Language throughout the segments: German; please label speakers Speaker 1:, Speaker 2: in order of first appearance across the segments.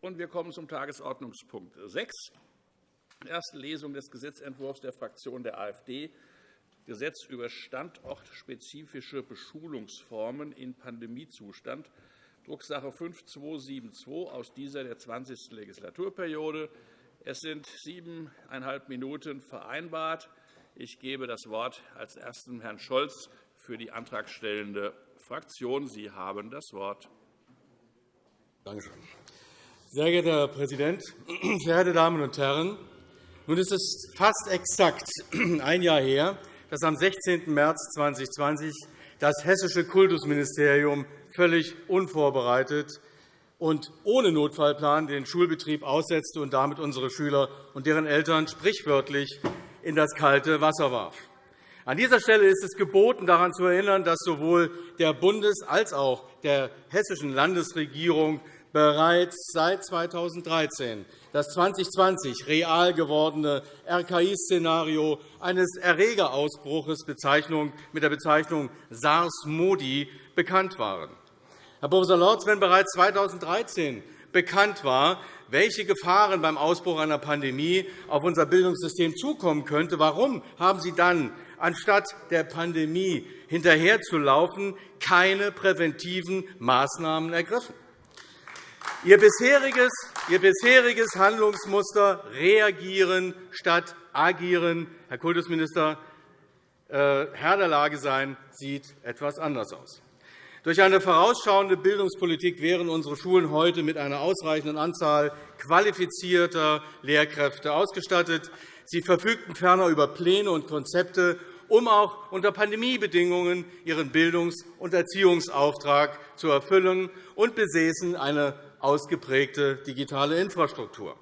Speaker 1: Wir kommen zum Tagesordnungspunkt 6, erste Lesung des Gesetzentwurfs der Fraktion der AfD, Gesetz über standortspezifische Beschulungsformen in Pandemiezustand, Drucksache 5272 aus dieser der 20. Legislaturperiode. Es sind siebeneinhalb Minuten vereinbart. Ich gebe das Wort als Ersten Herrn Scholz für die antragstellende Fraktion. Sie haben das Wort.
Speaker 2: Danke schön. Sehr geehrter Herr Präsident, verehrte Damen und Herren! Nun ist es fast exakt ein Jahr her, dass am 16. März 2020 das hessische Kultusministerium völlig unvorbereitet und ohne Notfallplan den Schulbetrieb aussetzte und damit unsere Schüler und deren Eltern sprichwörtlich in das kalte Wasser warf. An dieser Stelle ist es geboten, daran zu erinnern, dass sowohl der Bundes- als auch der hessischen Landesregierung bereits seit 2013 das 2020 real gewordene RKI-Szenario eines Erregerausbruchs mit der Bezeichnung SARS-MODI bekannt waren. Herr Prof. Lorz, wenn bereits 2013 bekannt war, welche Gefahren beim Ausbruch einer Pandemie auf unser Bildungssystem zukommen könnte, warum haben Sie dann, anstatt der Pandemie hinterherzulaufen, keine präventiven Maßnahmen ergriffen? Ihr bisheriges, Ihr bisheriges Handlungsmuster reagieren statt agieren, Herr Kultusminister, äh, Herr der Lage sein, sieht etwas anders aus. Durch eine vorausschauende Bildungspolitik wären unsere Schulen heute mit einer ausreichenden Anzahl qualifizierter Lehrkräfte ausgestattet. Sie verfügten ferner über Pläne und Konzepte, um auch unter Pandemiebedingungen ihren Bildungs- und Erziehungsauftrag zu erfüllen und besäßen eine ausgeprägte digitale Infrastruktur.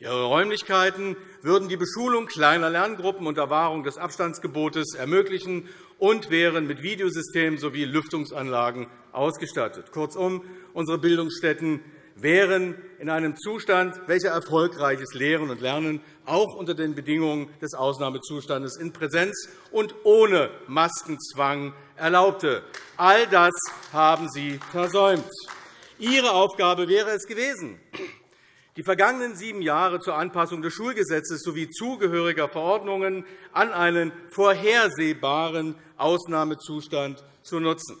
Speaker 2: Ihre Räumlichkeiten würden die Beschulung kleiner Lerngruppen unter Wahrung des Abstandsgebotes ermöglichen und wären mit Videosystemen sowie Lüftungsanlagen ausgestattet. Kurzum, unsere Bildungsstätten wären in einem Zustand, welcher erfolgreiches Lehren und Lernen auch unter den Bedingungen des Ausnahmezustandes in Präsenz und ohne Maskenzwang erlaubte. All das haben Sie versäumt. Ihre Aufgabe wäre es gewesen, die vergangenen sieben Jahre zur Anpassung des Schulgesetzes sowie zugehöriger Verordnungen an einen vorhersehbaren Ausnahmezustand zu nutzen.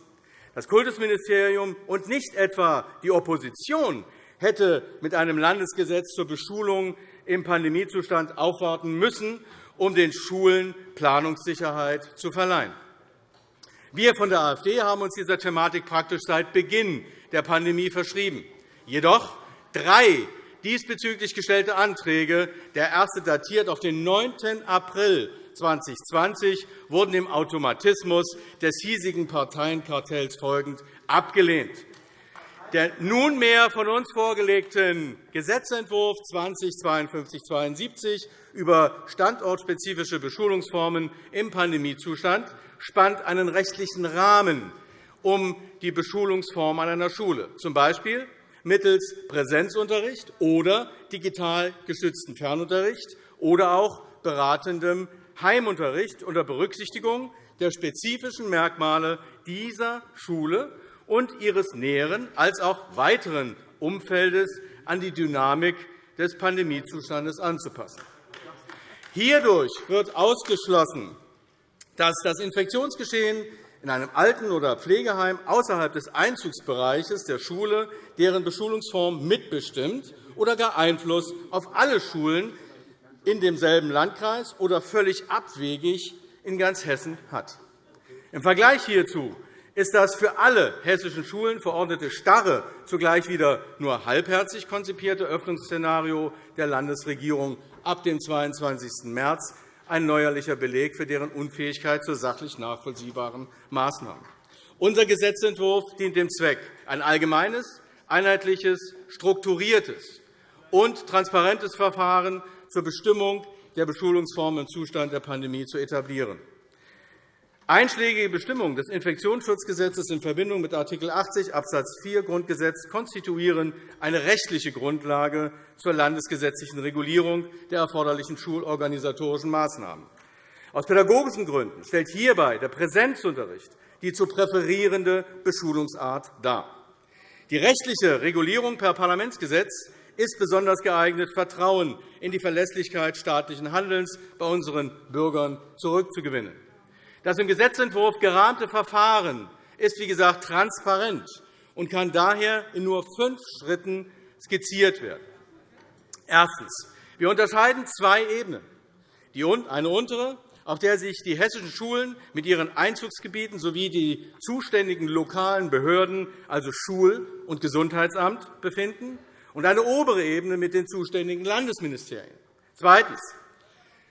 Speaker 2: Das Kultusministerium und nicht etwa die Opposition hätte mit einem Landesgesetz zur Beschulung im Pandemiezustand aufwarten müssen, um den Schulen Planungssicherheit zu verleihen. Wir von der AfD haben uns dieser Thematik praktisch seit Beginn der Pandemie verschrieben. Jedoch drei diesbezüglich gestellte Anträge, der erste datiert auf den 9. April 2020, wurden dem Automatismus des hiesigen Parteienkartells folgend abgelehnt. Der nunmehr von uns vorgelegten Gesetzentwurf 205272 über standortspezifische Beschulungsformen im Pandemiezustand spannt einen rechtlichen Rahmen um die Beschulungsform an einer Schule, z. B mittels Präsenzunterricht oder digital gestützten Fernunterricht oder auch beratendem Heimunterricht unter Berücksichtigung der spezifischen Merkmale dieser Schule und ihres näheren als auch weiteren Umfeldes an die Dynamik des Pandemiezustandes anzupassen. Hierdurch wird ausgeschlossen, dass das Infektionsgeschehen in einem Alten- oder Pflegeheim außerhalb des Einzugsbereiches der Schule deren Beschulungsform mitbestimmt oder gar Einfluss auf alle Schulen in demselben Landkreis oder völlig abwegig in ganz Hessen hat. Im Vergleich hierzu ist das für alle hessischen Schulen verordnete starre, zugleich wieder nur halbherzig konzipierte Öffnungsszenario der Landesregierung ab dem 22. März ein neuerlicher Beleg für deren Unfähigkeit zu sachlich nachvollziehbaren Maßnahmen. Unser Gesetzentwurf dient dem Zweck, ein allgemeines, einheitliches, strukturiertes und transparentes Verfahren zur Bestimmung der Beschulungsformen im Zustand der Pandemie zu etablieren. Einschlägige Bestimmungen des Infektionsschutzgesetzes in Verbindung mit Art. 80 Abs. 4 Grundgesetz konstituieren eine rechtliche Grundlage zur landesgesetzlichen Regulierung der erforderlichen schulorganisatorischen Maßnahmen. Aus pädagogischen Gründen stellt hierbei der Präsenzunterricht die zu präferierende Beschulungsart dar. Die rechtliche Regulierung per Parlamentsgesetz ist besonders geeignet, Vertrauen in die Verlässlichkeit staatlichen Handelns bei unseren Bürgern zurückzugewinnen. Das im Gesetzentwurf gerahmte Verfahren ist, wie gesagt, transparent und kann daher in nur fünf Schritten skizziert werden. Erstens. Wir unterscheiden zwei Ebenen. Eine untere, auf der sich die hessischen Schulen mit ihren Einzugsgebieten sowie die zuständigen lokalen Behörden, also Schul- und Gesundheitsamt, befinden, und eine obere Ebene mit den zuständigen Landesministerien. Zweitens.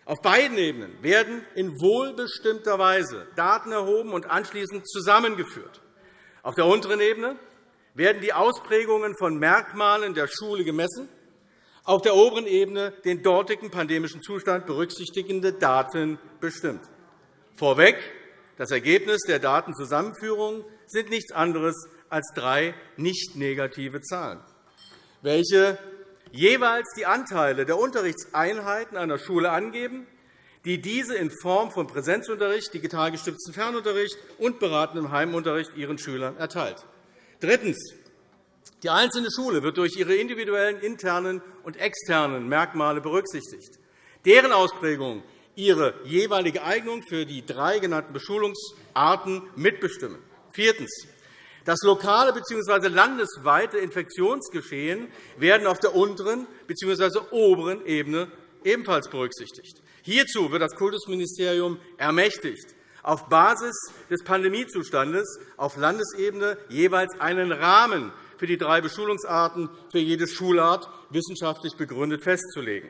Speaker 2: Auf beiden Ebenen werden in wohlbestimmter Weise Daten erhoben und anschließend zusammengeführt. Auf der unteren Ebene werden die Ausprägungen von Merkmalen der Schule gemessen, auf der oberen Ebene den dortigen pandemischen Zustand berücksichtigende Daten bestimmt. Vorweg, das Ergebnis der Datenzusammenführung sind nichts anderes als drei nicht negative Zahlen, welche jeweils die Anteile der Unterrichtseinheiten einer Schule angeben, die diese in Form von Präsenzunterricht, digital gestützten Fernunterricht und beratendem Heimunterricht ihren Schülern erteilt. Drittens. Die einzelne Schule wird durch ihre individuellen internen und externen Merkmale berücksichtigt, deren Ausprägung ihre jeweilige Eignung für die drei genannten Beschulungsarten mitbestimmen. Viertens. Das lokale bzw. landesweite Infektionsgeschehen werden auf der unteren bzw. oberen Ebene ebenfalls berücksichtigt. Hierzu wird das Kultusministerium ermächtigt, auf Basis des Pandemiezustandes auf Landesebene jeweils einen Rahmen für die drei Beschulungsarten für jede Schulart wissenschaftlich begründet festzulegen.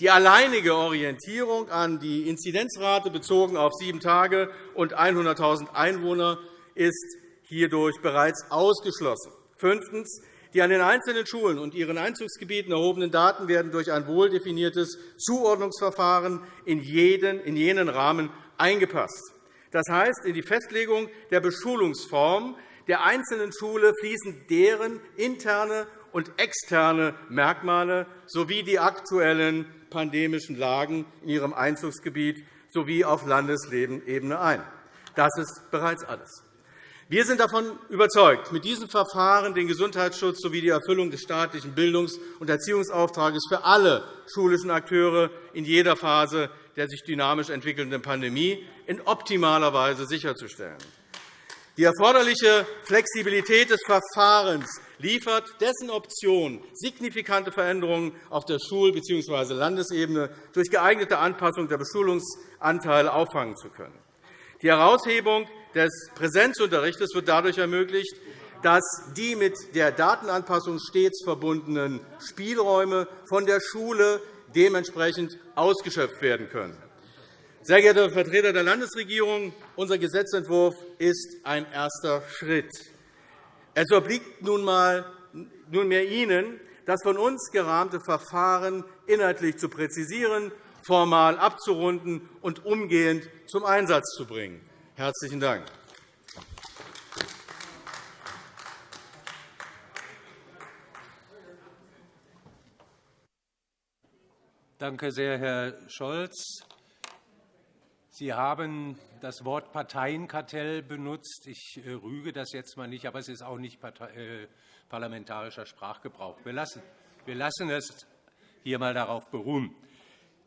Speaker 2: Die alleinige Orientierung an die Inzidenzrate bezogen auf sieben Tage und 100.000 Einwohner ist hierdurch bereits ausgeschlossen. Fünftens. Die an den einzelnen Schulen und ihren Einzugsgebieten erhobenen Daten werden durch ein wohldefiniertes Zuordnungsverfahren in jenen Rahmen eingepasst. Das heißt, in die Festlegung der Beschulungsform der einzelnen Schule fließen deren interne und externe Merkmale sowie die aktuellen pandemischen Lagen in ihrem Einzugsgebiet sowie auf Landesebene ein. Das ist bereits alles. Wir sind davon überzeugt, mit diesem Verfahren den Gesundheitsschutz sowie die Erfüllung des staatlichen Bildungs- und Erziehungsauftrags für alle schulischen Akteure in jeder Phase der sich dynamisch entwickelnden Pandemie in optimaler Weise sicherzustellen. Die erforderliche Flexibilität des Verfahrens liefert dessen Option, signifikante Veränderungen auf der Schul- bzw. Landesebene durch geeignete Anpassung der Beschulungsanteile auffangen zu können. Die Heraushebung des Präsenzunterrichts wird dadurch ermöglicht, dass die mit der Datenanpassung stets verbundenen Spielräume von der Schule dementsprechend ausgeschöpft werden können. Sehr geehrte Vertreter der Landesregierung, unser Gesetzentwurf ist ein erster Schritt. Es obliegt nunmehr Ihnen, das von uns gerahmte Verfahren inhaltlich zu präzisieren, formal abzurunden und umgehend zum Einsatz zu bringen. Herzlichen Dank.
Speaker 3: Danke sehr, Herr Scholz. Sie haben das Wort Parteienkartell benutzt. Ich äh, rüge das jetzt einmal nicht, aber es ist auch nicht äh, parlamentarischer Sprachgebrauch. Wir lassen es hier einmal darauf beruhen.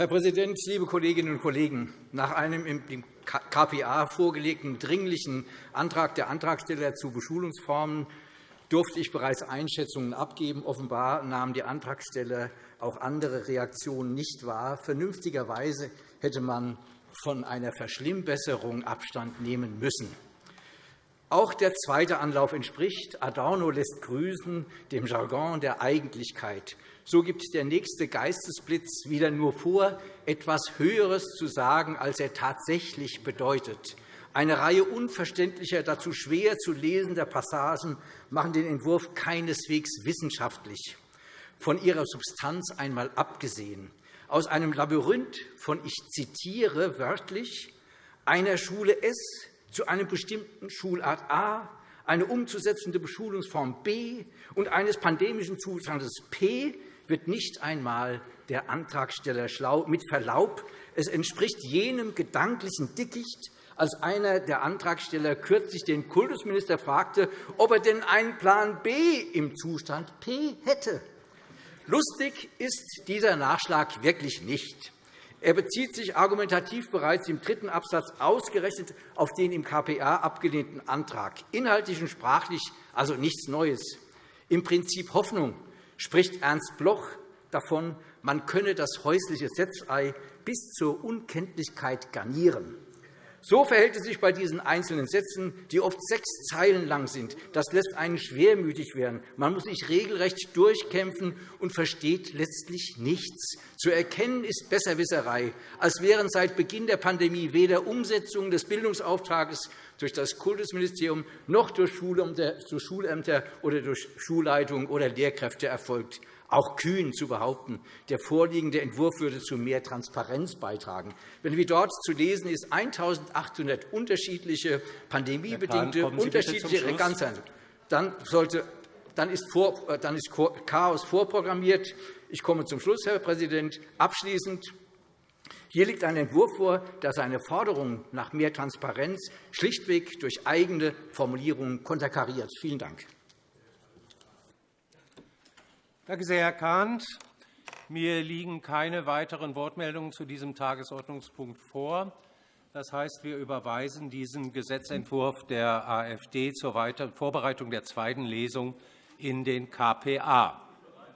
Speaker 4: Herr Präsident, liebe Kolleginnen und Kollegen! Nach einem im KPA vorgelegten Dringlichen Antrag der Antragsteller zu Beschulungsformen durfte ich bereits Einschätzungen abgeben. Offenbar nahmen die Antragsteller auch andere Reaktionen nicht wahr. Vernünftigerweise hätte man von einer Verschlimmbesserung Abstand nehmen müssen. Auch der zweite Anlauf entspricht, Adorno lässt grüßen, dem Jargon der Eigentlichkeit. So gibt der nächste Geistesblitz wieder nur vor, etwas Höheres zu sagen, als er tatsächlich bedeutet. Eine Reihe unverständlicher, dazu schwer zu lesender Passagen machen den Entwurf keineswegs wissenschaftlich, von ihrer Substanz einmal abgesehen. Aus einem Labyrinth von, ich zitiere wörtlich, einer Schule S zu einem bestimmten Schulart A, eine umzusetzende Beschulungsform B und eines pandemischen Zustandes P wird nicht einmal der Antragsteller schlau. Mit Verlaub, es entspricht jenem gedanklichen Dickicht, als einer der Antragsteller kürzlich den Kultusminister fragte, ob er denn einen Plan B im Zustand P hätte. Lustig ist dieser Nachschlag wirklich nicht. Er bezieht sich argumentativ bereits im dritten Absatz ausgerechnet auf den im KPA abgelehnten Antrag. Inhaltlich und sprachlich also nichts Neues. Im Prinzip Hoffnung spricht Ernst Bloch davon, man könne das häusliche Setzei bis zur Unkenntlichkeit garnieren. So verhält es sich bei diesen einzelnen Sätzen, die oft sechs Zeilen lang sind. Das lässt einen schwermütig werden. Man muss sich regelrecht durchkämpfen und versteht letztlich nichts. Zu erkennen ist Besserwisserei, als wären seit Beginn der Pandemie weder Umsetzung des Bildungsauftrags durch das Kultusministerium noch durch Schulämter oder durch Schulleitungen oder Lehrkräfte erfolgt auch kühn zu behaupten, der vorliegende Entwurf würde zu mehr Transparenz beitragen. Wenn wie dort zu lesen ist, 1.800 unterschiedliche pandemiebedingte unterschiedliche Reganzern, dann, sollte, dann, ist vor, äh, dann ist Chaos vorprogrammiert. Ich komme zum Schluss, Herr Präsident. Abschließend hier liegt ein Entwurf vor, der seine Forderungen nach mehr Transparenz schlichtweg durch eigene Formulierungen konterkariert. Vielen Dank.
Speaker 3: Danke sehr, Herr Kahnt. Mir liegen keine weiteren Wortmeldungen zu diesem Tagesordnungspunkt vor. Das heißt, wir überweisen diesen Gesetzentwurf der AfD zur Vorbereitung der zweiten Lesung in den KPA.